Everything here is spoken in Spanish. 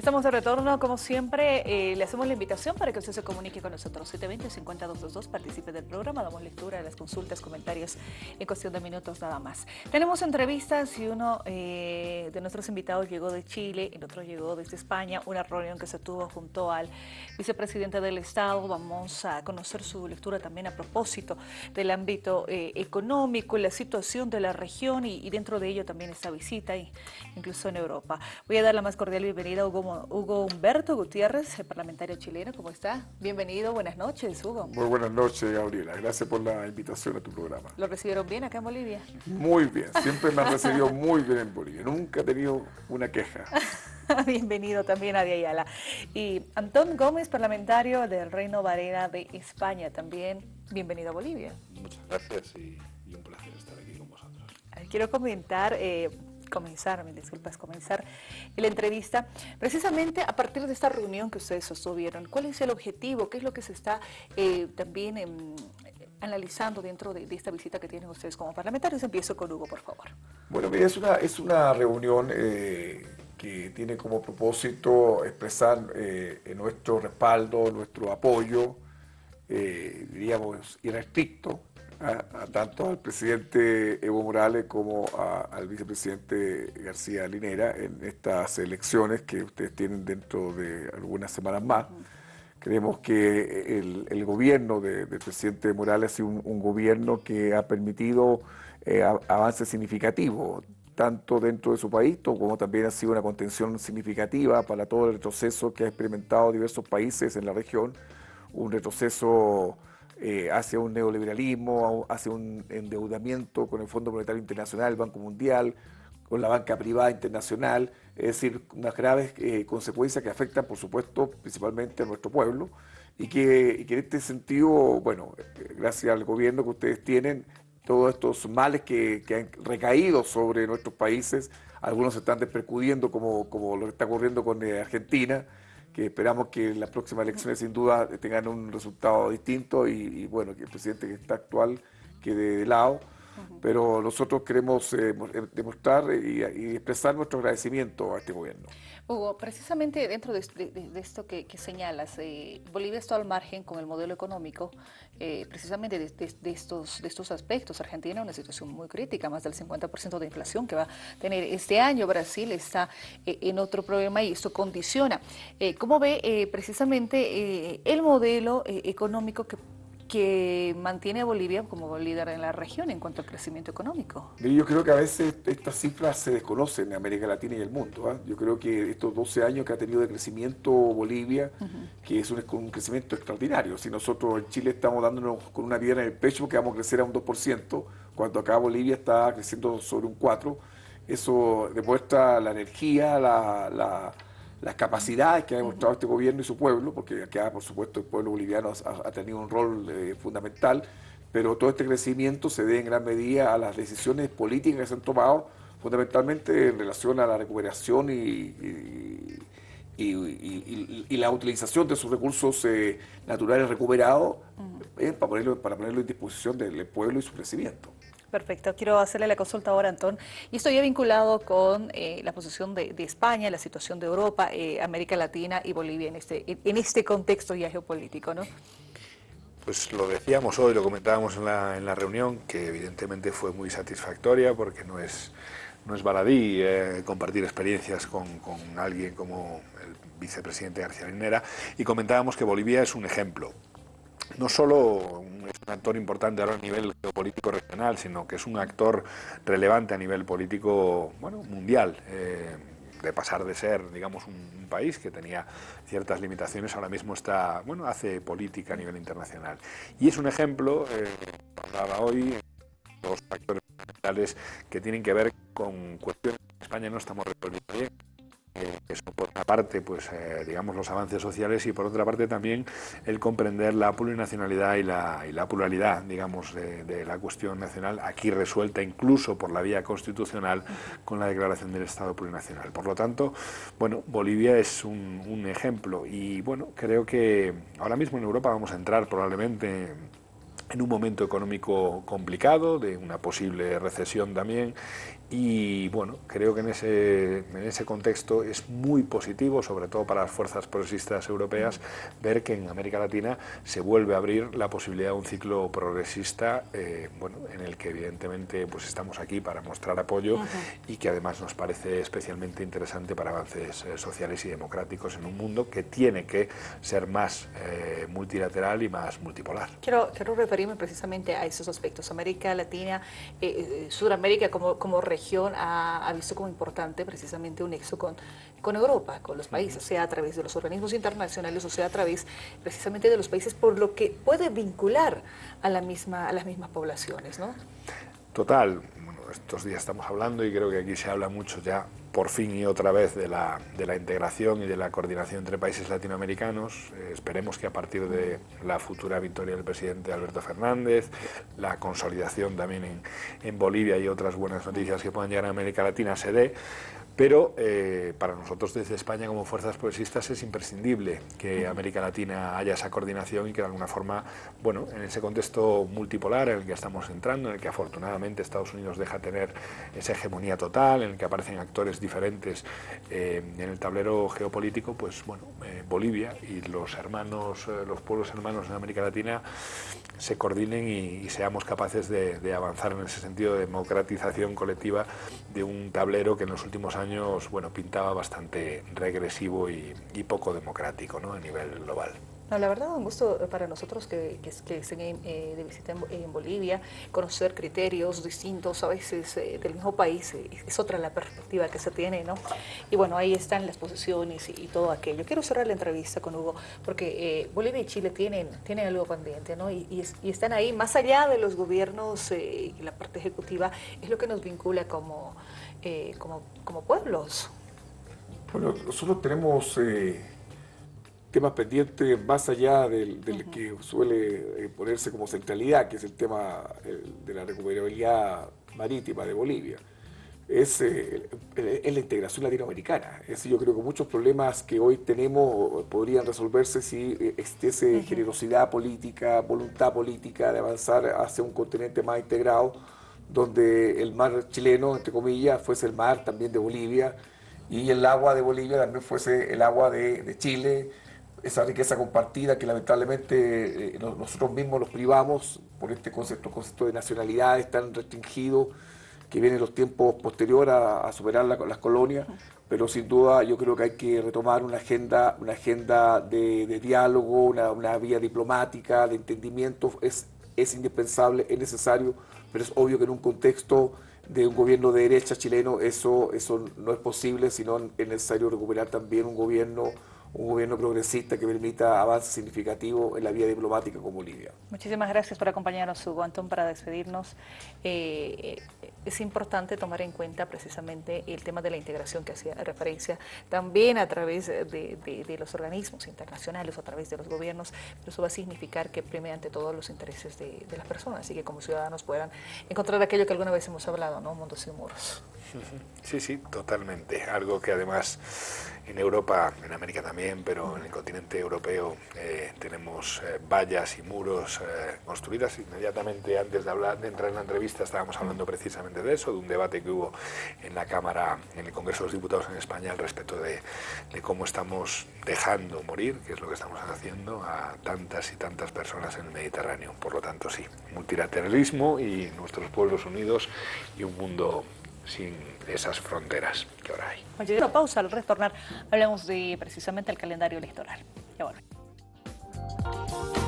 Estamos de retorno, como siempre, eh, le hacemos la invitación para que usted se comunique con nosotros. 720-50222, participe del programa, damos lectura de las consultas, comentarios en cuestión de minutos nada más. Tenemos entrevistas y uno eh, de nuestros invitados llegó de Chile, el otro llegó desde España, una reunión que se tuvo junto al vicepresidente del Estado. Vamos a conocer su lectura también a propósito del ámbito eh, económico, la situación de la región y, y, dentro de ello también esta visita, incluso en Europa. Voy a dar la más cordial bienvenida a Hugo Hugo Humberto Gutiérrez, el parlamentario chileno. ¿Cómo está? Bienvenido, buenas noches, Hugo. Muy buenas noches, Gabriela. Gracias por la invitación a tu programa. ¿Lo recibieron bien acá en Bolivia? Muy bien, siempre me han recibido muy bien en Bolivia. Nunca he tenido una queja. Bienvenido también a Ayala. Y Antón Gómez, parlamentario del Reino Varela de España, también bienvenido a Bolivia. Muchas gracias y, un placer estar aquí con vosotros. Quiero comentar... Eh, comenzar, me disculpas, comenzar la entrevista, precisamente a partir de esta reunión que ustedes sostuvieron, ¿cuál es el objetivo? ¿Qué es lo que se está eh, también em, analizando dentro de, esta visita que tienen ustedes como parlamentarios? Empiezo con Hugo, por favor. Bueno, mira, es una, es una reunión eh, que tiene como propósito expresar eh, nuestro respaldo, nuestro apoyo, diríamos, irrestricto a, tanto al presidente Evo Morales como al vicepresidente García Linera en estas elecciones que ustedes tienen dentro de algunas semanas más. Creemos que el, gobierno del presidente Morales ha sido un, gobierno que ha permitido eh, avances significativos, tanto dentro de su país como también ha sido una contención significativa para todo el retroceso que ha experimentado diversos países en la región, un retroceso eh, hacia un neoliberalismo, hacia un endeudamiento con el Fondo Monetario Internacional, el Banco Mundial, con la banca privada internacional, es decir, unas graves eh, consecuencias que afectan, por supuesto, principalmente a nuestro pueblo, y que, en este sentido, bueno, eh, gracias al gobierno que ustedes tienen, todos estos males que, han recaído sobre nuestros países, algunos se están despercudiendo como, como lo que está ocurriendo con Argentina, que esperamos que las próximas elecciones sin duda tengan un resultado distinto y, bueno, que el presidente que está actual quede de lado. Pero nosotros queremos eh, eh, demostrar y, expresar nuestro agradecimiento a este gobierno. Hugo, precisamente dentro de, esto que, señalas, eh, Bolivia está al margen con el modelo económico, precisamente de, estos, aspectos. Argentina una situación muy crítica, más del 50% de inflación que va a tener este año. Brasil está en otro problema y esto condiciona. ¿Cómo ve precisamente el modelo económico que que mantiene a Bolivia como líder en la región en cuanto al crecimiento económico. Yo creo que a veces estas cifras se desconocen en América Latina y el mundo. ¿ah? Yo creo que estos 12 años que ha tenido de crecimiento Bolivia, que es un, crecimiento extraordinario. Si nosotros en Chile estamos dándonos con una piedra en el pecho que vamos a crecer a un 2%, cuando acá Bolivia está creciendo sobre un 4%, eso demuestra la energía, la las capacidades que ha demostrado este gobierno y su pueblo, porque acá, por supuesto, el pueblo boliviano ha, tenido un rol eh, fundamental, pero todo este crecimiento se debe en gran medida a las decisiones políticas que se han tomado, fundamentalmente en relación a la recuperación y, y, la utilización de sus recursos eh, naturales recuperados eh, para, ponerlo, para ponerlo en disposición del pueblo y su crecimiento. Perfecto. Quiero hacerle la consulta ahora, Antón. Y estoy vinculado con eh, la posición de, España, la situación de Europa, eh, América Latina y Bolivia en este, en este contexto ya geopolítico, ¿no? Pues lo decíamos hoy, lo comentábamos en la, en la reunión, que evidentemente fue muy satisfactoria porque no es, no es baladí eh, compartir experiencias con, alguien como el vicepresidente García Linera y comentábamos que Bolivia es un ejemplo no solo es un actor importante ahora a nivel geopolítico regional, sino que es un actor relevante a nivel político bueno, mundial. Eh, de pasar de ser, digamos, un, país que tenía ciertas limitaciones, ahora mismo está, bueno, hace política a nivel internacional. Y es un ejemplo, eh, hablaba hoy, dos factores fundamentales que tienen que ver con cuestiones que en España no estamos resolviendo bien, eso por una parte, pues eh, digamos los avances sociales y por otra parte también el comprender la plurinacionalidad y la, y la pluralidad, digamos, de, la cuestión nacional, aquí resuelta incluso por la vía constitucional con la declaración del Estado plurinacional. Por lo tanto, bueno, Bolivia es un, ejemplo y bueno, creo que ahora mismo en Europa vamos a entrar probablemente en un momento económico complicado, de una posible recesión también, y bueno, creo que en ese, en ese contexto es muy positivo, sobre todo para las fuerzas progresistas europeas, ver que en América Latina se vuelve a abrir la posibilidad de un ciclo progresista, eh, bueno, en el que evidentemente pues estamos aquí para mostrar apoyo y que además nos parece especialmente interesante para avances eh, sociales y democráticos en un mundo que tiene que ser más eh, multilateral y más multipolar. Quiero, quiero precisamente a esos aspectos. América Latina, Sudamérica como, como región región ha, visto como importante precisamente un nexo con, con Europa, con los países, sea a través de los organismos internacionales o sea a través precisamente de los países, por lo que puede vincular a, la misma, a las mismas poblaciones, ¿no? Total, estos días estamos hablando y creo que aquí se habla mucho ya por fin y otra vez de la, de la integración y de la coordinación entre países latinoamericanos. Eh, esperemos que a partir de la futura victoria del presidente Alberto Fernández, la consolidación también en, en Bolivia y otras buenas noticias que puedan llegar a América Latina se dé, pero eh, para nosotros desde España como fuerzas progresistas es imprescindible que América Latina haya esa coordinación y que de alguna forma, bueno, en ese contexto multipolar en el que estamos entrando, en el que afortunadamente Estados Unidos deja tener esa hegemonía total, en el que aparecen actores diferentes eh, en el tablero geopolítico, pues bueno, eh, Bolivia y los hermanos, los pueblos hermanos de América Latina se coordinen y, seamos capaces de, de avanzar en ese sentido de democratización colectiva de un tablero que en los últimos años bueno, pintaba bastante regresivo y, poco democrático ¿no? a nivel global. No, la verdad, un gusto para nosotros que, que, que estén eh, de visita en, Bolivia, conocer criterios distintos a veces eh, del mismo país, eh, es otra la perspectiva que se tiene, ¿no? Y bueno, ahí están las posiciones y, todo aquello. Quiero cerrar la entrevista con Hugo, porque Bolivia y Chile tienen, tienen algo pendiente, ¿no? Y, y, están ahí, más allá de los gobiernos y la parte ejecutiva, es lo que nos vincula como eh, como, como, pueblos? Bueno, nosotros tenemos eh, temas pendientes más allá del, que suele eh, ponerse como centralidad, que es el tema de la recuperabilidad marítima de Bolivia. Es, es, la integración latinoamericana. Es, yo creo que muchos problemas que hoy tenemos podrían resolverse si existiese generosidad política, voluntad política de avanzar hacia un continente más integrado donde el mar chileno, entre comillas, fuese el mar también de Bolivia y el agua de Bolivia también fuese el agua de, Chile, esa riqueza compartida que lamentablemente eh, nosotros mismos los privamos por este concepto, concepto de nacionalidades tan restringido que viene en los tiempos posteriores a, superar las colonias, pero sin duda yo creo que hay que retomar una agenda, una agenda de, diálogo, una, una, vía diplomática, de entendimiento, es, es indispensable, es necesario pero es obvio que en un contexto de un gobierno de derecha chileno eso, eso no es posible, sino es necesario recuperar también un gobierno un gobierno progresista que permita avances significativos en la vía diplomática con Bolivia. Muchísimas gracias por acompañarnos, Hugo Antón, para despedirnos. Eh, es importante tomar en cuenta precisamente el tema de la integración que hacía referencia también a través de, los organismos internacionales a través de los gobiernos, pero eso va a significar que prime ante todos los intereses de, las personas y que como ciudadanos puedan encontrar aquello que alguna vez hemos hablado, ¿no? Mundos sin muros. Sí, sí, totalmente. Algo que además en Europa, en América también, pero en el continente europeo eh, tenemos eh, vallas y muros eh, construidas. Inmediatamente antes de, hablar, de entrar en la entrevista estábamos hablando precisamente de eso, de un debate que hubo en la Cámara, en el Congreso de los Diputados en España al respecto de, de cómo estamos dejando morir, que es lo que estamos haciendo, a tantas y tantas personas en el Mediterráneo. Por lo tanto, sí, multilateralismo y nuestros pueblos unidos y un mundo sin esas fronteras que ahora hay. Bueno, pausa, al retornar hablamos de precisamente el calendario electoral. Ya volvemos.